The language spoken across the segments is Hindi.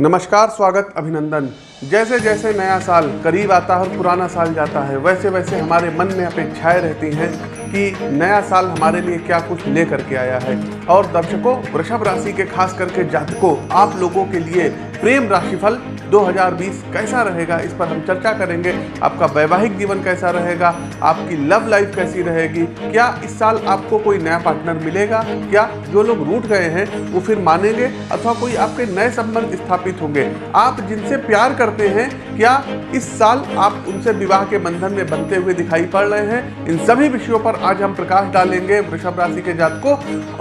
नमस्कार, स्वागत, अभिनंदन। जैसे जैसे नया साल करीब आता है और पुराना साल जाता है, वैसे वैसे हमारे मन में अपेक्षाएँ रहती हैं कि नया साल हमारे लिए क्या कुछ ले करके आया है। और दर्शकों, वृषभ राशि के खास करके जातकों, आप लोगों के लिए प्रेम राशिफल 2020 कैसा रहेगा, इस पर हम चर्चा करेंगे। आपका वैवाहिक जीवन कैसा रहेगा, आपकी लव लाइफ कैसी रहेगी, क्या इस साल आपको कोई नया पार्टनर मिलेगा, क्या जो लोग रूठ गए हैं, वो फिर मानेंगे अथवा कोई आपके नए संबंध स्थापित होंगे। आप जिनसे प्यार करते हैं, क्या इस साल आप उनसे विवाह के बंधन में बनते हुए दिखाई पड़ रहे हैं? इन सभी विषयों पर आज हम प्रकाश डालेंगे वृषभ राशि के जातकों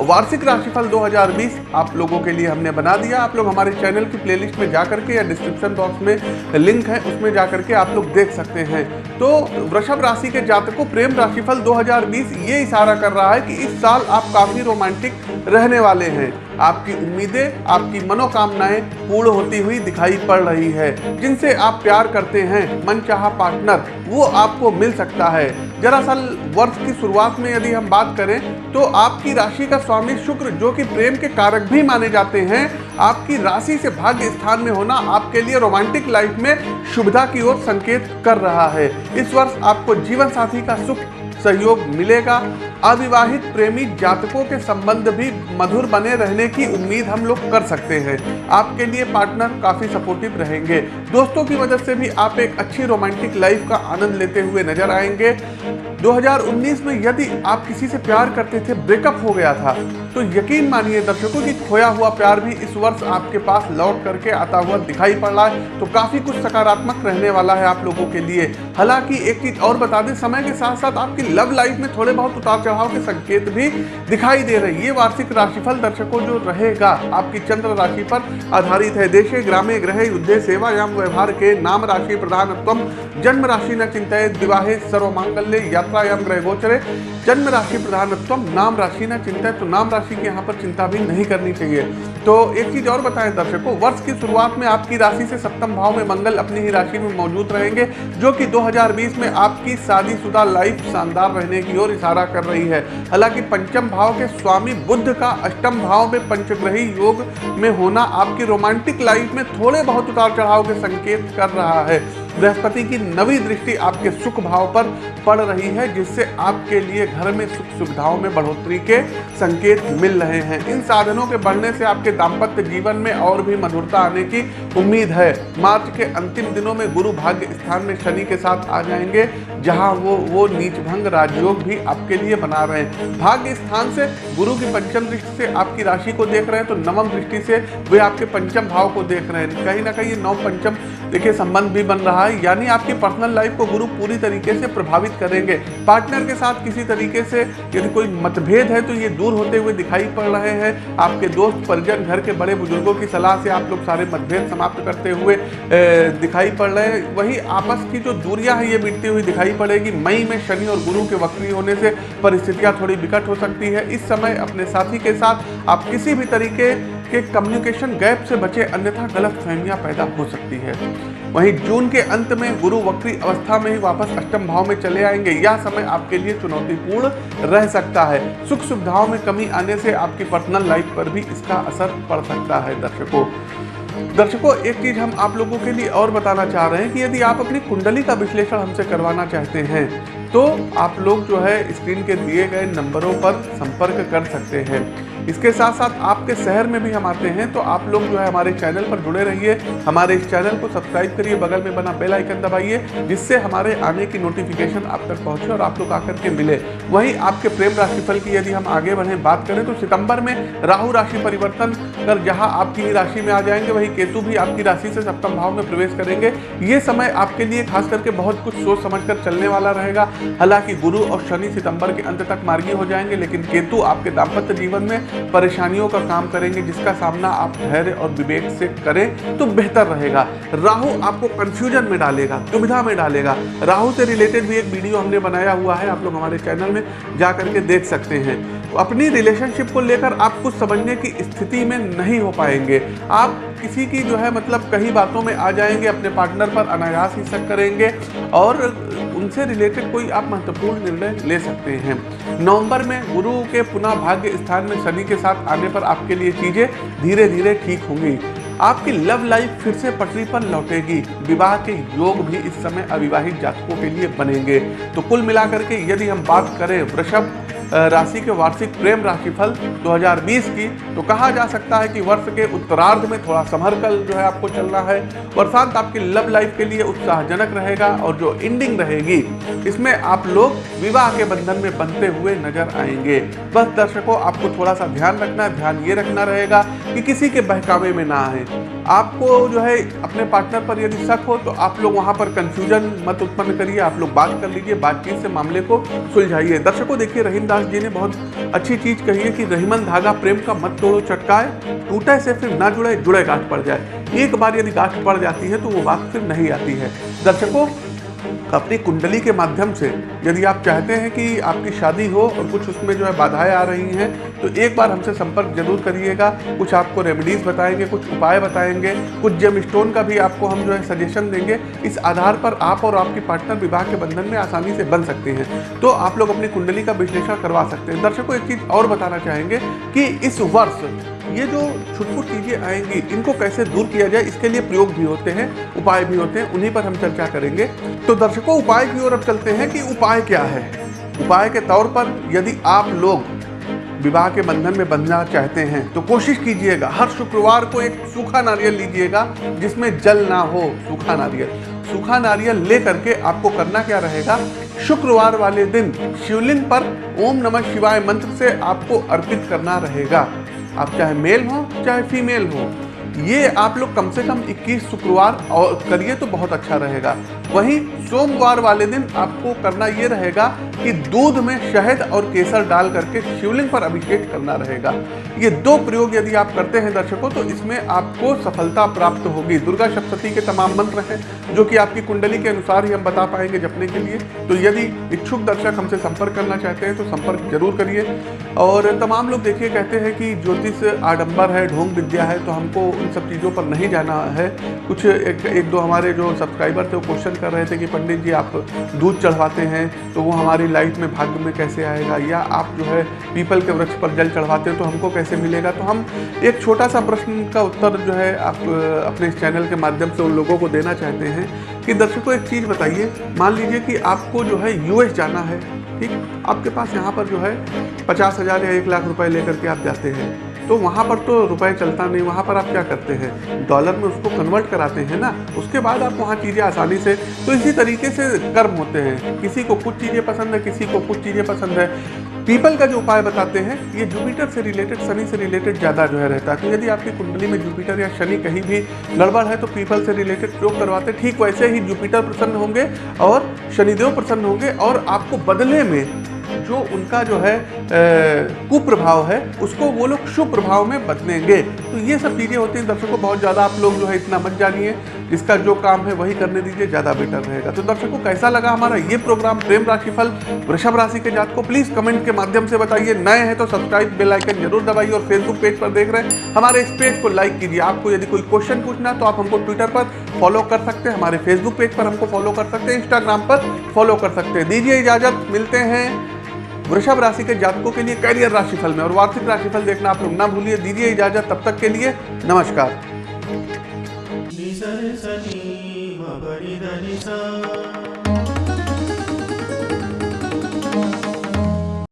वार्षिक राशिफल 2020 आप लोगों के लिए हमने बना दिया। आप लोग हमारे चैनल की प्लेलिस्ट में जाकर के या डिस्क्रिप्शन बॉक्स में लिंक है, उसमें जाकर के आप लोग देख सकते हैं। तो वृषभ राशि के जातक को प्रेम राशिफल 2020 ये इशारा कर रहा है कि इस साल आप काफ़ी रोमांटिक रहने वाले हैं। आपकी उम्मीदें, आपकी मनोकामनाएँ पूर्ण होती हुई दिखाई पड़ रही है। जिनसे आप प्यार करते हैं मन चाह पार्टनर वो आपको मिल सकता है। दरअसल, वर्ष की शुरुआत में यदि हम बात करें तो आपकी राशि का स्वामी शुक्र, जो कि प्रेम के कारक भी माने जाते हैं, आपकी राशि से भाग्य स्थान में होना आपके लिए रोमांटिक लाइफ में शुभता की ओर संकेत कर रहा है। इस वर्ष आपको जीवन साथी का सुख सहयोग मिलेगा अविवाहित प्रेमी जातकों के संबंध भी मधुर बने रहने की उम्मीद हम लोग कर सकते हैं। आपके लिए पार्टनर काफ़ी सपोर्टिव रहेंगे। दोस्तों की मदद से भी आप एक अच्छी रोमांटिक लाइफ का आनंद लेते हुए नज़र आएँगे। 2019 में यदि आप किसी से प्यार करते थे, ब्रेकअप हो गया था तो यकीन मानिए दर्शकों की खोया हुआ प्यार भी इस वर्ष आपके पास लौट करके आता हुआ दिखाई पड़ रहा है। तो काफ़ी कुछ सकारात्मक रहने वाला है आप लोगों के लिए। हालाँकि एक चीज़ और बता दें, समय के साथ साथ आपकी लव लाइफ में थोड़े बहुत उतार चढ़ाव के संकेत भी दिखाई दे रहे ये वार्षिक राशिफल दर्शकों जो रहेगा, आपकी चंद्र राशि पर आधारित है। देशे, ग्रामे ग्रह युद्धे सेवा एवं व्यवहार के नाम राशि प्रधानत्व जन्म राशि न चिंतित विवाहे, सर्वमांगल्य यात्रा एवं ग्रह गोचरे जन्म राशि प्रधानत्व नाम राशि न चिंतित तो नाम राशि की यहाँ पर चिंता भी नहीं करनी चाहिए। तो एक चीज़ और बताएँ दर्शकों, वर्ष की शुरुआत में आपकी राशि से सप्तम भाव में मंगल अपनी ही राशि में मौजूद रहेंगे, जो कि 2020 में आपकी शादीशुदा लाइफ शानदार रहने की ओर इशारा कर रही है। हालाँकि पंचम भाव के स्वामी बुद्ध का अष्टम भाव में पंचग्रही योग में होना आपकी रोमांटिक लाइफ में थोड़े बहुत उतार चढ़ाव के संकेत कर रहा है। बृहस्पति की नवी दृष्टि आपके सुख भाव पर पड़ रही है, जिससे आपके लिए घर में सुख सुविधाओं में बढ़ोतरी के संकेत मिल रहे हैं। इन साधनों के बढ़ने से आपके दाम्पत्य जीवन में और भी मधुरता आने की उम्मीद है। मार्च के अंतिम दिनों में गुरु भाग्य स्थान में शनि के साथ आ जाएँगे। जहाँ वो वो नीच भंग राजयोग भी आपके लिए बना रहे हैं। भाग्य स्थान से गुरु की पंचम दृष्टि से आपकी राशि को देख रहे हैं तो नवम दृष्टि से वे आपके पंचम भाव को देख रहे हैं। कहीं ना कहीं ये नव पंचम, देखिए, संबंध भी बन रहा है, यानी आपकी पर्सनल लाइफ को गुरु पूरी तरीके से प्रभावित करेंगे। पार्टनर के साथ किसी तरीके से यदि कोई मतभेद है तो ये दूर होते हुए दिखाई पड़ रहे हैं। आपके दोस्त, परिजन, घर के बड़े बुज़ुर्गों की सलाह से आप लोग सारे मतभेद समाप्त करते हुए दिखाई पड़ रहे हैं। वही आपस की जो दूरियाँ हैं, ये मिटती हुई दिखाई पड़ेगी। मई में शनि और गुरु के वक्री होने से परिस्थितियाँ थोड़ी विकट हो सकती है। इस समय अपने साथी के साथ आप किसी भी तरीके के कम्युनिकेशन गैप से बचे, अन्यथा गलत फहमियाँ पैदा हो सकती है। वहीं जून के अंत में गुरु वक्री अवस्था में ही वापस अष्टम भाव में चले आएँगे। यह समय आपके लिए चुनौतीपूर्ण रह सकता है। सुख सुविधाओं में कमी आने से आपकी पर्सनल लाइफ पर भी इसका असर पड़ सकता है, दर्शकों। दर्शकों, एक चीज़ हम आप लोगों के लिए और बताना चाह रहे हैं कि यदि आप अपनी कुंडली का विश्लेषण हमसे करवाना चाहते हैं तो आप लोग जो है स्क्रीन के दिए गए नंबरों पर संपर्क कर सकते हैं। इसके साथ साथ आपके शहर में भी हम आते हैं तो आप लोग जो है हमारे चैनल पर जुड़े रहिए। हमारे इस चैनल को सब्सक्राइब करिए, बगल में बना बेल आइकन दबाइए, जिससे हमारे आने की नोटिफिकेशन आप तक पहुँचे और आप लोग आकर के मिले। वहीं आपके प्रेम राशिफल की यदि हम आगे बढ़े, बात करें तो सितंबर में राहु राशि परिवर्तन कर, जहाँ आपकी राशि में आ जाएँगे, वही केतु भी आपकी राशि से सप्तम भाव में प्रवेश करेंगे। ये समय आपके लिए खास करके बहुत कुछ सोच समझ कर चलने वाला रहेगा। हालाँकि गुरु और शनि सितंबर के अंत तक मार्गी हो जाएँगे, लेकिन केतु आपके दाम्पत्य जीवन में परेशानियों का काम करेंगे, जिसका सामना आप धैर्य और विवेक से करें तो बेहतर रहेगा। राहु आपको कंफ्यूजन में डालेगा, दुविधा में डालेगा। राहु से रिलेटेड भी एक वीडियो हमने बनाया हुआ है, आप लोग हमारे चैनल में जा करके देख सकते हैं। अपनी रिलेशनशिप को लेकर आप कुछ समझने की स्थिति में नहीं हो पाएँगे। आप किसी की जो है मतलब कई बातों में आ जाएँगे, अपने पार्टनर पर अनायास ही शक करेंगे, और उनसे रिलेटेड कोई आप महत्वपूर्ण निर्णय ले सकते हैं। नवंबर में गुरु के पुनः भाग्य स्थान में शनि के साथ आने पर आपके लिए चीज़ें धीरे धीरे ठीक होंगी। आपकी लव लाइफ फिर से पटरी पर लौटेगी। विवाह के योग भी इस समय अविवाहित जातकों के लिए बनेंगे। तो कुल मिलाकर के यदि हम बात करें वृषभ राशि के वार्षिक प्रेम राशि राशिफल 2020 की। तो कहा जा सकता है कि वर्ष के उत्तरार्ध में थोड़ा संभर कल जो है आपको चलना है। वर्षांत आपकी लव लाइफ के लिए उत्साहजनक रहेगा और जो एंडिंग रहेगी, इसमें आप लोग विवाह के बंधन में बनते हुए नज़र आएँगे। बस दर्शकों, आपको थोड़ा सा ध्यान रखना ध्यान ये रखना रहेगा कि किसी के बहकावे में ना आए। आपको जो है अपने पार्टनर पर यदि शक हो तो आप लोग वहाँ पर कंफ्यूजन मत उत्पन्न करिए, आप लोग बात कर लीजिए, बातचीत से मामले को सुलझाइए। दर्शकों, देखिए, रहीम दास जी ने बहुत अच्छी चीज़ कही है कि रहीमन धागा प्रेम का मत तोड़ो, चटकाए, टूटे से फिर ना जुड़े जुड़े गांठ पड़ जाए। एक बार यदि गांठ पड़ जाती है तो वो बात फिर नहीं आती है। दर्शकों अपनी कुंडली के माध्यम से यदि आप चाहते हैं कि आपकी शादी हो और कुछ उसमें जो है बाधाएँ आ रही हैं तो एक बार हमसे संपर्क ज़रूर करिएगा। कुछ आपको रेमेडीज बताएँगे, कुछ उपाय बताएँगे, कुछ जेम स्टोन का भी आपको हम जो है सजेशन देंगे। इस आधार पर आप और आपकी पार्टनर विवाह के बंधन में आसानी से बन सकते हैं। तो आप लोग अपनी कुंडली का विश्लेषण करवा सकते हैं। दर्शकों, एक चीज़ और बताना चाहेंगे कि इस वर्ष ये जो छुटपुट चीज़ें आएँगी, इनको कैसे दूर किया जाए, इसके लिए प्रयोग भी होते हैं, उपाय भी होते हैं, उन्हीं पर हम चर्चा करेंगे। तो दर्शकों, उपाय की ओर अब चलते हैं कि उपाय क्या है। उपाय के तौर पर यदि आप लोग विवाह के बंधन में बंधना चाहते हैं तो कोशिश कीजिएगा, हर शुक्रवार को एक सूखा नारियल लीजिएगा, जिसमें जल ना हो, सूखा नारियल। सूखा नारियल ले करके आपको करना क्या रहेगा? शुक्रवार वाले दिन शिवलिंग पर ओम नमः शिवाय मंत्र से आपको अर्पित करना रहेगा। आप चाहे मेल हो, चाहे फीमेल हो, ये आप लोग कम से कम 21 शुक्रवार और करिए तो बहुत अच्छा रहेगा। वहीं सोमवार वाले दिन आपको करना ये रहेगा कि दूध में शहद और केसर डाल करके शिवलिंग पर अभिषेक करना रहेगा। ये दो प्रयोग यदि आप करते हैं दर्शकों तो इसमें आपको सफलता प्राप्त होगी। दुर्गा सप्तती के तमाम मंत्र हैं जो कि आपकी कुंडली के अनुसार ही हम बता पाएँगे जपने के लिए। तो यदि इच्छुक दर्शक हमसे संपर्क करना चाहते हैं तो संपर्क ज़रूर करिए। और तमाम लोग देखिए कहते हैं कि ज्योतिष आडम्बर है ढोंग विद्या है तो हमको उन सब चीज़ों पर नहीं जाना है। कुछ एक, एक दो हमारे जो सब्सक्राइबर थे वो क्वेश्चन कर रहे थे कि पंडित जी, आप दूध चढ़वाते हैं तो वो हमारी लाइफ में भाग्य में कैसे आएगा? या आप जो है पीपल के वृक्ष पर जल चढ़वाते हैं तो हमको कैसे मिलेगा? तो हम एक छोटा सा प्रश्न का उत्तर जो है आप, अपने चैनल के माध्यम से उन लोगों को देना चाहते हैं कि दर्शकों, एक चीज़ बताइए। मान लीजिए कि आपको जो है यूएस जाना है, ठीक? आपके पास यहाँ पर जो है पचास हज़ार या एक लाख रुपए लेकर के आप जाते हैं। तो वहाँ पर तो रुपए चलता नहीं, वहाँ पर आप क्या करते हैं? डॉलर में उसको कन्वर्ट कराते हैं ना, उसके बाद आप वहाँ चीज़ें आसानी से तो इसी तरीके से कर्म होते हैं। किसी को कुछ चीज़ें पसंद है, किसी को कुछ चीज़ें पसंद है। पीपल का जो उपाय बताते हैं, ये जुपिटर से रिलेटेड शनि से रिलेटेड ज़्यादा जो है रहता है। तो यदि आपकी कुंडली में जुपिटर या शनि कहीं भी गड़बड़ है तो पीपल से रिलेटेड प्रयोग करवाते? ठीक वैसे ही जुपिटर प्रसन्न होंगे और शनिदेव प्रसन्न होंगे और आपको बदले में जो उनका जो है कुप्रभाव है, उसको वो लोग शुभ प्रभाव में बदलेंगे। तो ये सब चीज़ें होती हैं। दर्शकों बहुत ज़्यादा आप लोग जो है इतना मत जानिए। जिसका जो काम है वही करने दीजिए, ज़्यादा बेटर रहेगा। तो दर्शकों, कैसा लगा हमारा ये प्रोग्राम प्रेम राशिफल वृषभ राशि के जात को प्लीज़ कमेंट के माध्यम से बताइए। नए हैं तो सब्सक्राइब, बेल आइकन ज़रूर दबाइए और फेसबुक पेज पर देख रहे हैं। हमारे इस पेज को लाइक कीजिए। आपको यदि कोई क्वेश्चन पूछना तो आप हमको ट्विटर पर फॉलो कर सकते हैं। हमारे फेसबुक पेज पर हमको फॉलो कर सकते हैं। इंस्टाग्राम पर फॉलो कर सकते हैं। दीजिए इजाज़त। मिलते हैं वृषभ राशि के जातकों के लिए कैरियर राशिफल में और वार्षिक राशिफल देखना आप लोग ना भूलिए, दीजिए इजाज़त, तब तक के लिए नमस्कार।